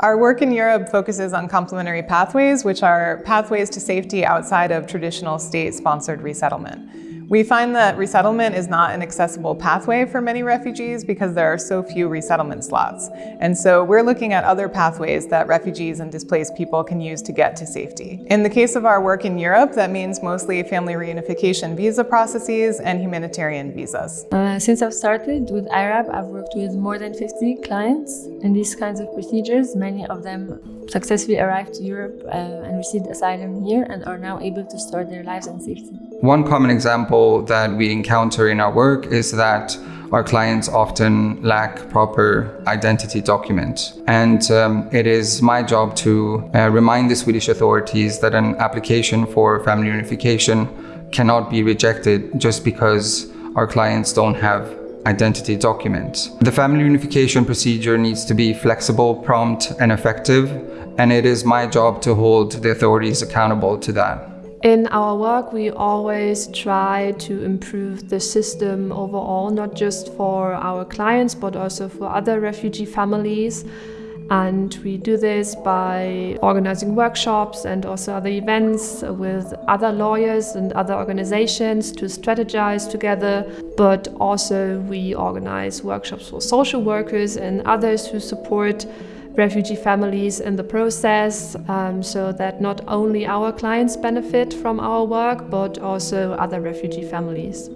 Our work in Europe focuses on complementary pathways, which are pathways to safety outside of traditional state-sponsored resettlement. We find that resettlement is not an accessible pathway for many refugees because there are so few resettlement slots. And so we're looking at other pathways that refugees and displaced people can use to get to safety. In the case of our work in Europe, that means mostly family reunification visa processes and humanitarian visas. Uh, since I've started with IRAP, I've worked with more than 50 clients in these kinds of procedures. Many of them successfully arrived to Europe uh, and received asylum here and are now able to start their lives in safety. One common example that we encounter in our work is that our clients often lack proper identity documents. And um, it is my job to uh, remind the Swedish authorities that an application for family unification cannot be rejected just because our clients don't have identity documents. The family unification procedure needs to be flexible, prompt and effective, and it is my job to hold the authorities accountable to that. In our work, we always try to improve the system overall, not just for our clients, but also for other refugee families. And we do this by organizing workshops and also other events with other lawyers and other organizations to strategize together. But also we organize workshops for social workers and others who support refugee families in the process um, so that not only our clients benefit from our work but also other refugee families.